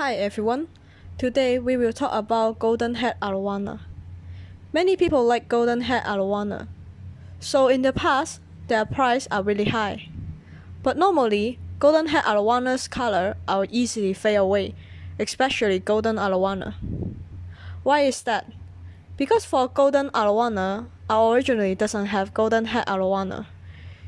Hi everyone. Today we will talk about golden head arowana. Many people like golden head arowana. So in the past, their price are really high. But normally, golden head arowana's color are easily fade away, especially golden arowana. Why is that? Because for golden arowana, our originally doesn't have golden head arowana.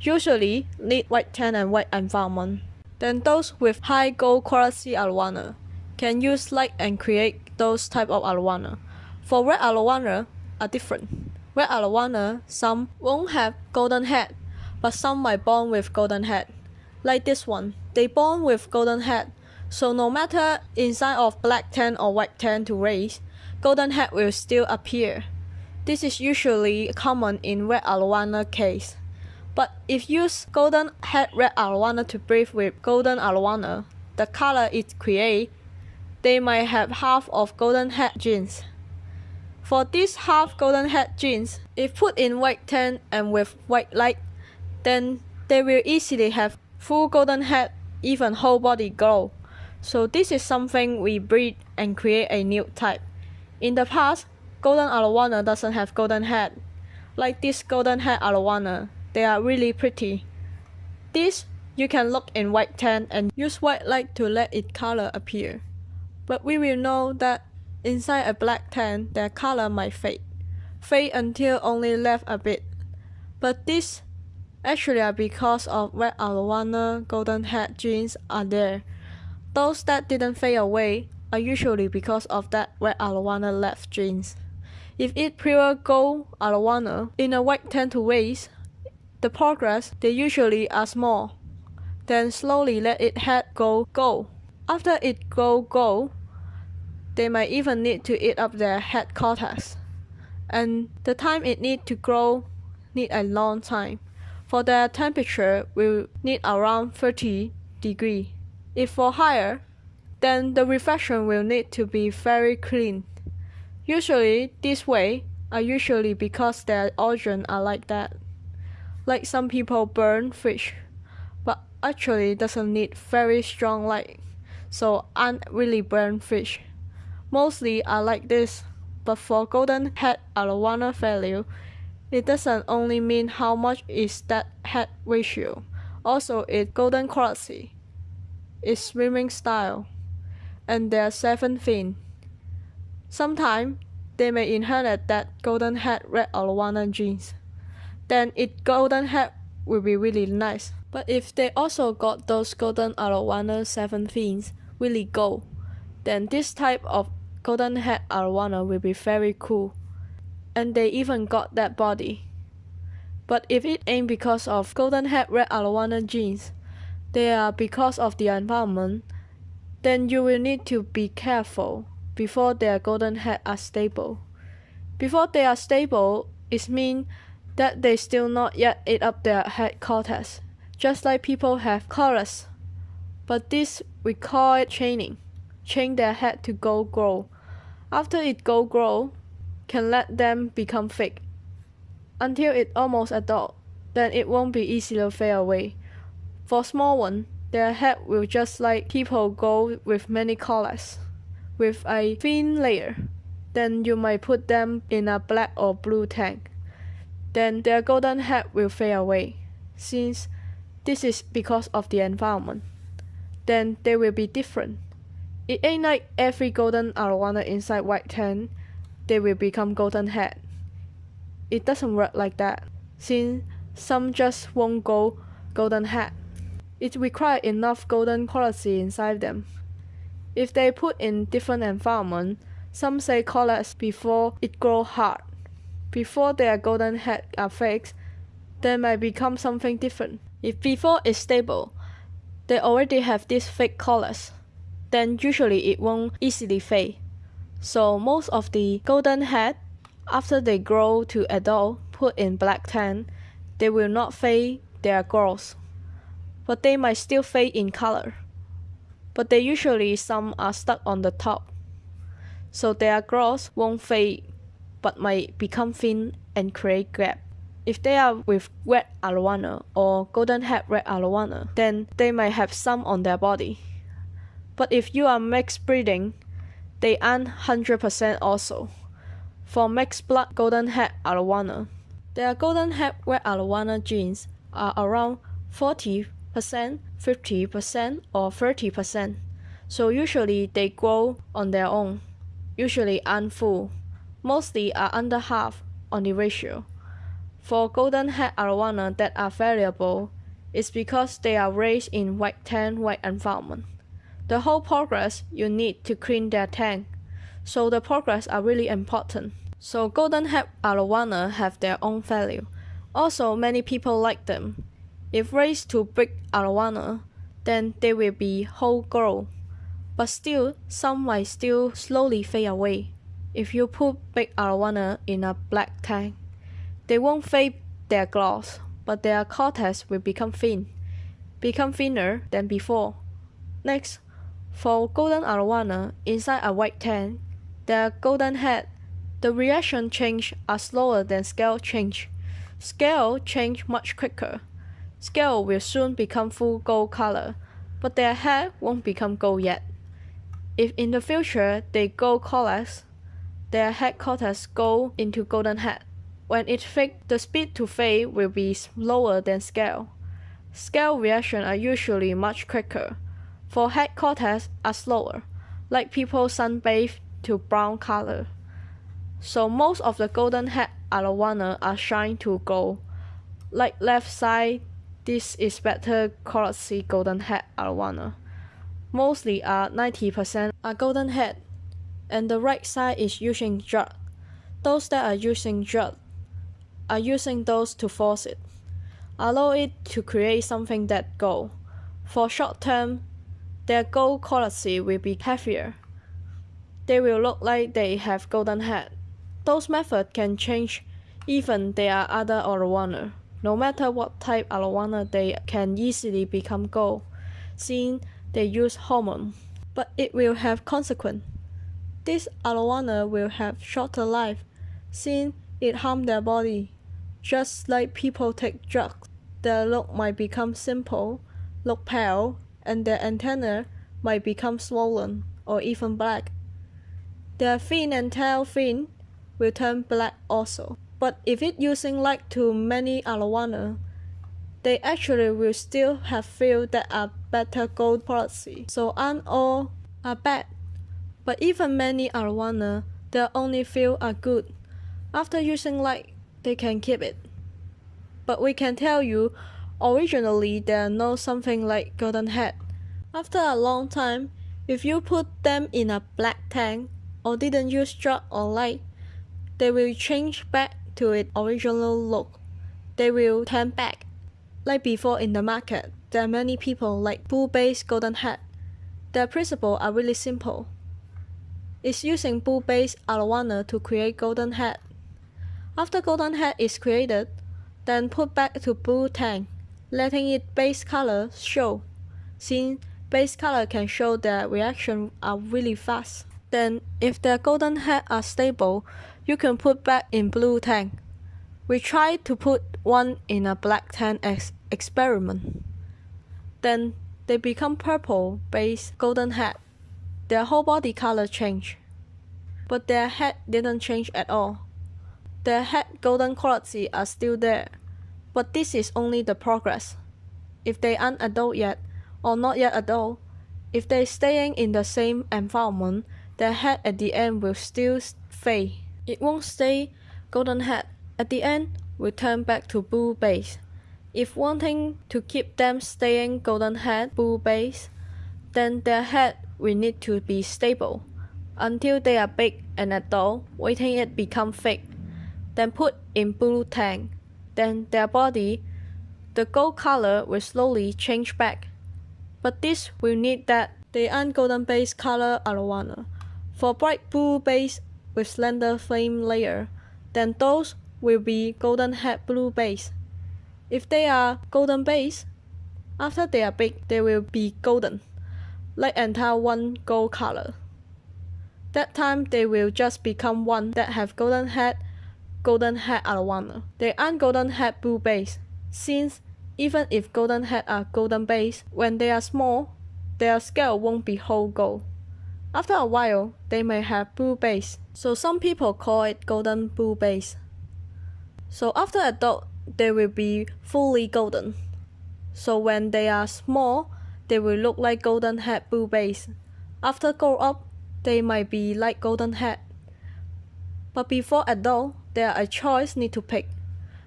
Usually need white tan and white environment. Then those with high gold quality arowana can use light and create those type of arowana. For red arowana are different. Red arowana some won't have golden head, but some might born with golden head. Like this one, they born with golden head, so no matter inside of black tan or white tan to raise, golden head will still appear. This is usually common in red arowana case. But if use golden head red arowana to breed with golden arowana, the color it create they might have half of golden head genes. For these half golden head genes, if put in white tan and with white light, then they will easily have full golden head, even whole body glow. So this is something we breed and create a new type. In the past, golden arowana doesn't have golden head. Like this golden head arowana, they are really pretty. This you can look in white tan and use white light to let its color appear but we will know that inside a black tan their color might fade, fade until only left a bit. But this actually are because of red arowana golden head genes are there. Those that didn't fade away are usually because of that red arowana left genes. If it pure gold arowana in a white tan to raise, the progress they usually are small. Then slowly let it head go gold. After it go gold, they might even need to eat up their head cortex. And the time it need to grow need a long time. For their temperature will need around 30 degree. If for higher, then the reflection will need to be very clean. Usually this way are usually because their origin are like that. Like some people burn fish, but actually doesn't need very strong light, so aren't really burn fish. Mostly are like this, but for golden head arowana value, it doesn't only mean how much is that head ratio, also its golden quality, its swimming style, and their seven fin. Sometimes they may inherit that golden head red arowana genes. Then its golden head will be really nice. But if they also got those golden arowana seven fins, really gold, then this type of golden head arowana will be very cool. And they even got that body. But if it ain't because of golden head red arowana genes, they are because of the environment, then you will need to be careful before their golden head are stable. Before they are stable, it means that they still not yet ate up their head cortex, just like people have chorus. But this we call it chaining, chain their head to go grow. After it go grow, can let them become fake. Until it almost adult, then it won't be easy to fade away. For small one, their head will just like people go with many colors, with a thin layer. Then you might put them in a black or blue tank. Then their golden head will fade away, since this is because of the environment. Then they will be different. It ain't like every golden arowana inside white tan, they will become golden head. It doesn't work like that, since some just won't go golden head. It requires enough golden quality inside them. If they put in different environment, some say colors before it grow hard. Before their golden head are fixed, they might become something different. If before is stable, they already have these fake colors then usually it won't easily fade. So most of the golden head, after they grow to adult, put in black tan, they will not fade their growth, but they might still fade in color. But they usually some are stuck on the top, so their growth won't fade, but might become thin and create gap. If they are with red arowana or golden head red arowana, then they might have some on their body But if you are mixed breeding, they aren't 100% also. For mixed blood golden head arowana, their golden head red arowana genes are around 40%, 50%, or 30%. So usually they grow on their own, usually aren't full, mostly are under half on the ratio. For golden head arowana that are variable, it's because they are raised in white tan white environment. The whole progress you need to clean their tank, so the progress are really important. So golden head arowana have their own value. Also, many people like them. If raised to big arowana, then they will be whole grow but still some might still slowly fade away. If you put big arowana in a black tank, they won't fade their gloss, but their cortex will become thin, become thinner than before. Next, for golden arowana inside a white tank, their golden head, the reaction change are slower than scale change. Scale change much quicker. Scale will soon become full gold color, but their head won't become gold yet. If in the future they go colors, their head cortex go into golden head. When it fades, the speed to fade will be slower than scale. Scale reactions are usually much quicker, for head cortex are slower, like people sunbathe to brown color. So most of the golden head arowana are shine to gold. Like left side, this is better quality golden head arowana mostly are 90% are golden head, and the right side is using drug. Those that are using drug are using those to force it, allow it to create something that go. For short term, their gold quality will be heavier. They will look like they have golden head. Those methods can change even they are other arowana. No matter what type arowana, they can easily become gold. Seeing they use hormone, but it will have consequence. This arowana will have shorter life, since it harm their body. Just like people take drugs, their look might become simple, look pale, and their antenna might become swollen or even black. Their fin and tail fin will turn black also. But if it using light to many arowana, they actually will still have fields that are better gold quality. So aren't all are bad. But even many arowana, their only few are good. After using light, they can keep it. But we can tell you, originally they are not something like golden head. After a long time, if you put them in a black tank or didn't use drug or light, they will change back to its original look. They will turn back like before in the market, there are many people like blue-based golden head. Their principles are really simple. It's using blue-based arowana to create golden head. After golden head is created, then put back to bull tank, letting its base color show. Since base color can show their reaction are really fast. Then, if their golden head are stable, you can put back in blue tank. We tried to put one in a black tank as experiment. Then they become purple base golden head. Their whole body color change. But their head didn't change at all. Their head golden quality are still there. But this is only the progress. If they aren't adult yet, or not yet adult, if they're staying in the same environment, their head at the end will still fade. It won't stay golden head. At the end, will turn back to blue base. If wanting to keep them staying golden head blue base, then their head will need to be stable until they are big and adult, waiting it become thick. Then put in blue tank. Then their body, the gold color will slowly change back. But this will need that they aren't golden base color arowana. For bright blue base with slender flame layer, then those will be golden head blue base. If they are golden base, after they are big, they will be golden, like entire one gold color. That time they will just become one that have golden head, golden head arowana. They aren't golden head blue base, since even if golden head are golden base, when they are small, their scale won't be whole gold. After a while, they may have blue base, so some people call it golden blue base. So after adult, they will be fully golden. So when they are small, they will look like golden head blue base. After grow up, they might be like golden head. But before adult, there are a choice need to pick.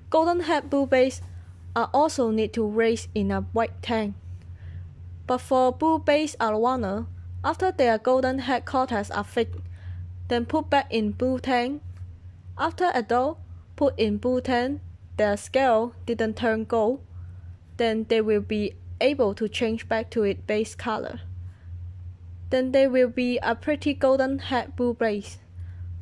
Golden head blue base are also need to raise in a white tank. But for blue base arowana, after their golden head cortex are fixed, then put back in blue tank. After adult, put in blue tank, their scale didn't turn gold, then they will be able to change back to its base color. Then they will be a pretty golden head blue base.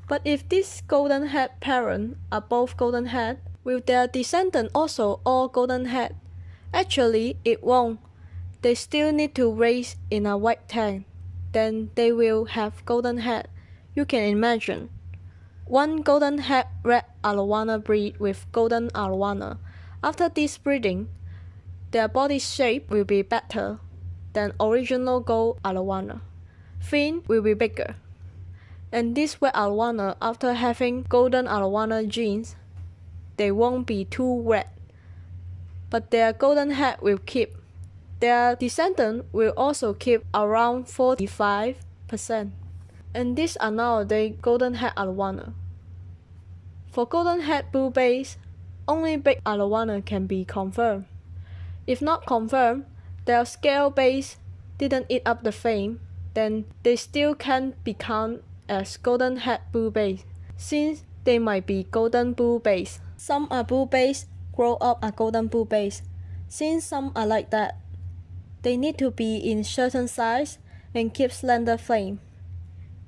But if this golden head parent are both golden head, will their descendant also all golden head? Actually, it won't. They still need to raise in a white tank. Then they will have golden head. You can imagine. One golden head red arowana breed with golden arowana. After this breeding, their body shape will be better than original gold arowana. Fin will be bigger. And this red arowana, after having golden arowana genes, they won't be too red. But their golden head will keep. Their descendant will also keep around 45%. And these are nowadays golden head arowana. For golden head blue base, only big arowana can be confirmed. If not confirmed, their scale base didn't eat up the fame, then they still can become as golden head blue base, since they might be golden blue base. Some are blue base, grow up a golden blue base. Since some are like that, they need to be in certain size and keep slender flame.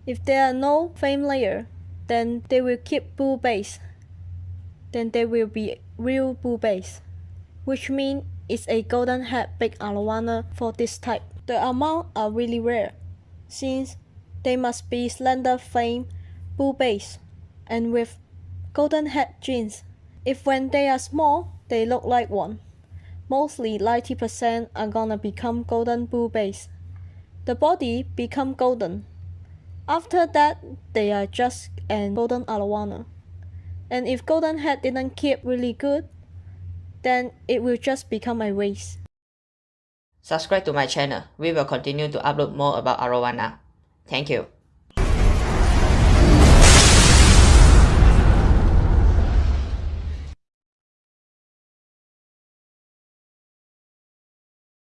If there are no flame layer, then they will keep blue base. Then they will be real blue base, which means it's a golden head big arowana for this type. The amount are really rare, since they must be slender flame, blue base, and with golden head genes. If when they are small, they look like one. Mostly 90% are gonna become golden blue base. The body become golden. After that, they are just an golden arowana. And if golden head didn't keep really good, then it will just become a waste. Subscribe to my channel. We will continue to upload more about arowana. Thank you.